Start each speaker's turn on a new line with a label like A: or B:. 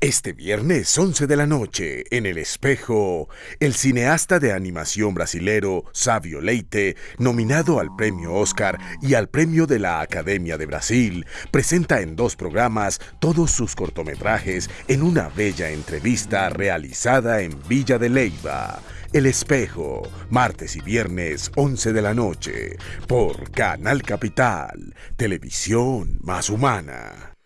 A: Este viernes 11 de la noche, en El Espejo, el cineasta de animación brasilero Sabio Leite, nominado al premio Oscar y al premio de la Academia de Brasil, presenta en dos programas todos sus cortometrajes en una bella entrevista realizada en Villa de Leiva. El Espejo, martes y viernes 11 de la noche, por Canal Capital, Televisión Más Humana.